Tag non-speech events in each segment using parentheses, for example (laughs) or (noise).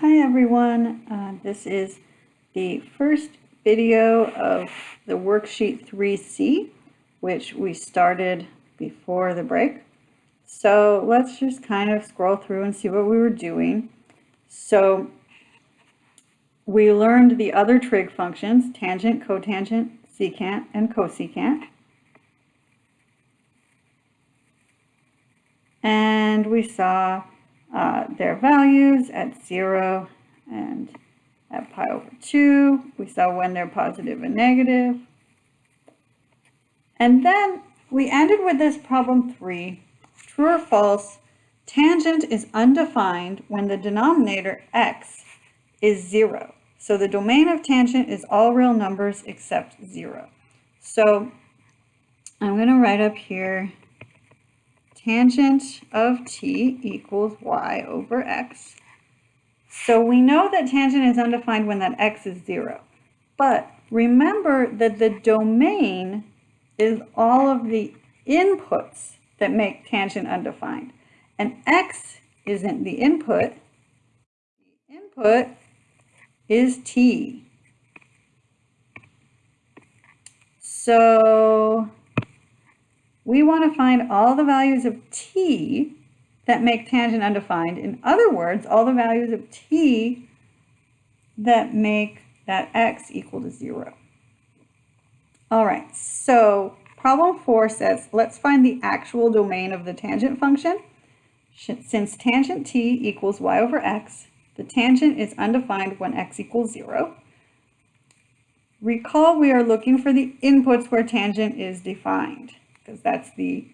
Hi everyone, uh, this is the first video of the worksheet 3C, which we started before the break. So let's just kind of scroll through and see what we were doing. So we learned the other trig functions, tangent, cotangent, secant, and cosecant. And we saw uh, their values at 0 and at pi over 2. We saw when they're positive and negative. And then we ended with this problem 3. True or false, tangent is undefined when the denominator x is 0. So the domain of tangent is all real numbers except 0. So I'm going to write up here tangent of t equals y over x. So we know that tangent is undefined when that x is 0. But remember that the domain is all of the inputs that make tangent undefined. And x isn't the input. The input is t. So we want to find all the values of t that make tangent undefined. In other words, all the values of t that make that x equal to 0. All right, so problem 4 says, let's find the actual domain of the tangent function. Since tangent t equals y over x, the tangent is undefined when x equals 0. Recall we are looking for the inputs where tangent is defined because that's the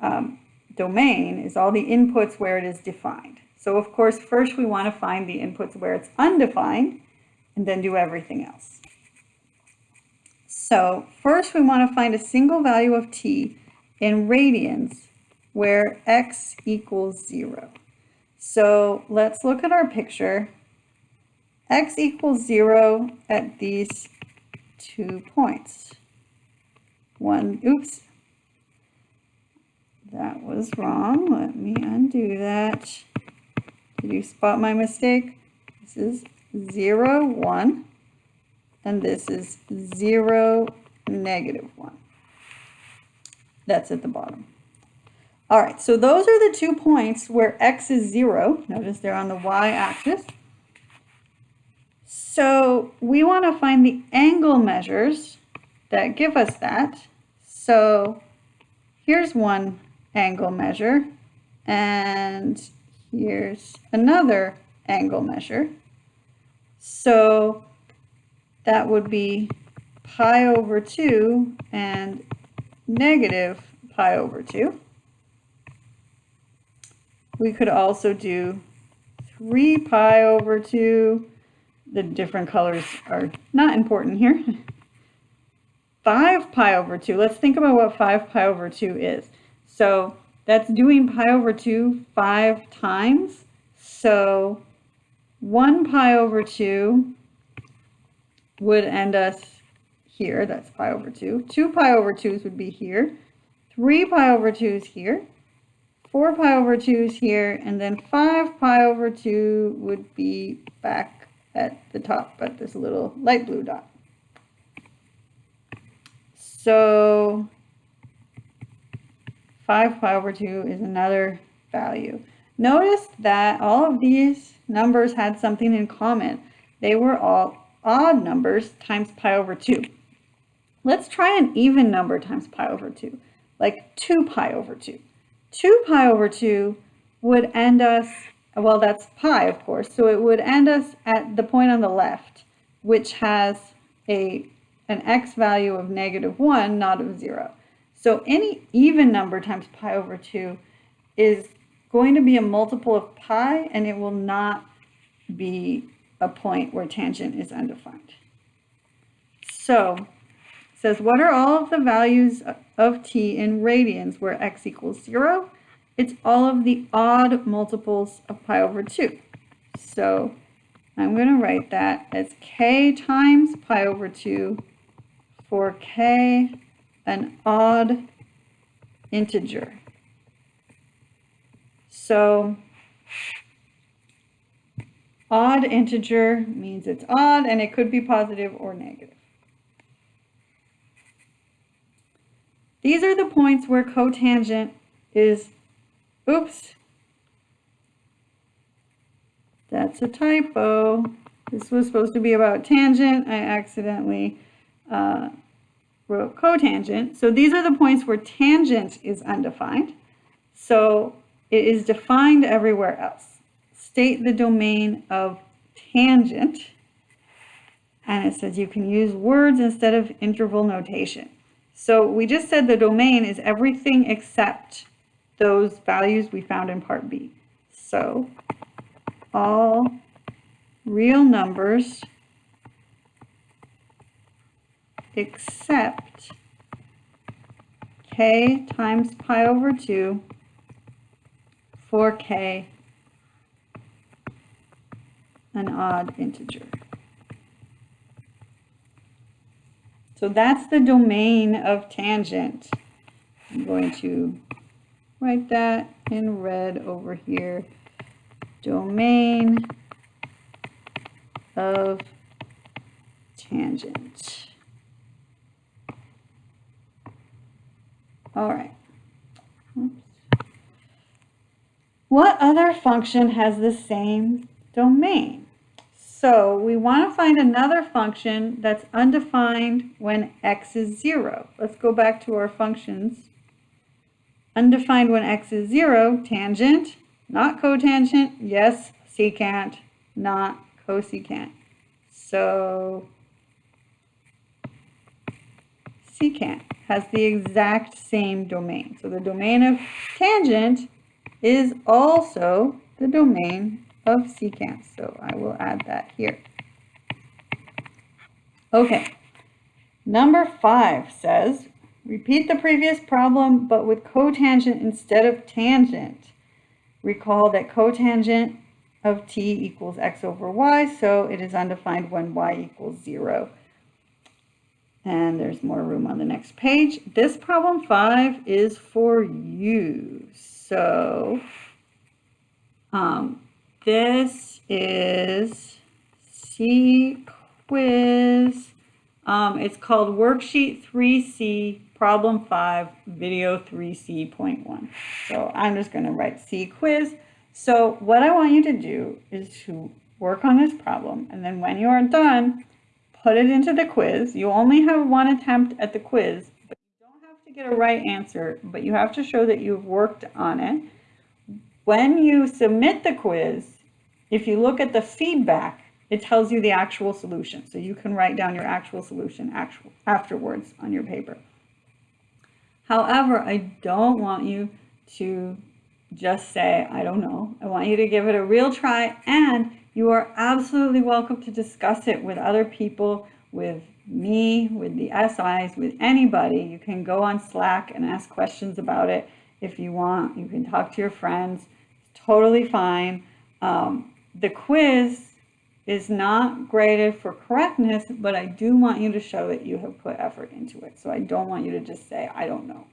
um, domain is all the inputs where it is defined. So of course, first we want to find the inputs where it's undefined and then do everything else. So first we want to find a single value of t in radians where x equals 0. So let's look at our picture. x equals 0 at these two points. One, oops, that was wrong. Let me undo that. Did you spot my mistake? This is 0, 1, and this is 0, negative 1. That's at the bottom. All right, so those are the two points where x is 0. Notice they're on the y-axis. So we want to find the angle measures that give us that. So here's one angle measure. And here's another angle measure. So that would be pi over 2 and negative pi over 2. We could also do 3 pi over 2. The different colors are not important here. (laughs) 5 pi over 2. Let's think about what 5 pi over 2 is. So that's doing pi over 2 five times. So 1 pi over 2 would end us here. That's pi over 2. 2 pi over 2s would be here. 3 pi over 2s here. 4 pi over 2s here. And then 5 pi over 2 would be back at the top at this little light blue dot. So 5 pi over 2 is another value. Notice that all of these numbers had something in common. They were all odd numbers times pi over 2. Let's try an even number times pi over 2, like 2 pi over 2. 2 pi over 2 would end us, well that's pi of course, so it would end us at the point on the left, which has a an x value of negative 1, not of 0. So any even number times pi over 2 is going to be a multiple of pi, and it will not be a point where tangent is undefined. So it says, what are all of the values of t in radians where x equals 0? It's all of the odd multiples of pi over 2. So I'm going to write that as k times pi over 2 for k an odd integer. So odd integer means it's odd and it could be positive or negative. These are the points where cotangent is, oops, that's a typo. This was supposed to be about tangent. I accidentally uh, cotangent. So these are the points where tangent is undefined. So it is defined everywhere else. State the domain of tangent. And it says you can use words instead of interval notation. So we just said the domain is everything except those values we found in part B. So all real numbers except k times pi over 2 for k an odd integer. So that's the domain of tangent. I'm going to write that in red over here. Domain of tangent. All right. Oops. What other function has the same domain? So we want to find another function that's undefined when x is 0. Let's go back to our functions. Undefined when x is 0, tangent, not cotangent, yes, secant, not cosecant. So secant has the exact same domain. So the domain of tangent is also the domain of secant. So I will add that here. Okay, number five says, repeat the previous problem, but with cotangent instead of tangent. Recall that cotangent of t equals x over y, so it is undefined when y equals zero. And there's more room on the next page. This problem five is for you. So um, this is C quiz. Um, it's called Worksheet 3C, Problem 5, Video 3C.1. So I'm just going to write C quiz. So what I want you to do is to work on this problem, and then when you are done, put it into the quiz. You only have one attempt at the quiz, but you don't have to get a right answer, but you have to show that you've worked on it. When you submit the quiz, if you look at the feedback, it tells you the actual solution. So you can write down your actual solution actual, afterwards on your paper. However, I don't want you to just say, I don't know. I want you to give it a real try and you are absolutely welcome to discuss it with other people, with me, with the SIs, with anybody. You can go on Slack and ask questions about it if you want. You can talk to your friends. It's totally fine. Um, the quiz is not graded for correctness, but I do want you to show that you have put effort into it. So I don't want you to just say, I don't know.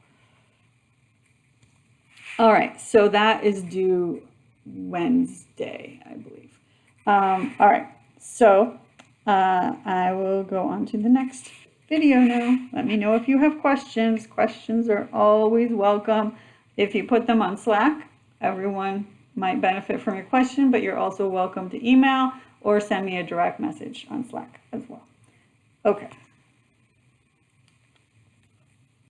All right, so that is due Wednesday, I believe. Um, all right, so uh, I will go on to the next video now. Let me know if you have questions. Questions are always welcome. If you put them on Slack, everyone might benefit from your question, but you're also welcome to email or send me a direct message on Slack as well. Okay.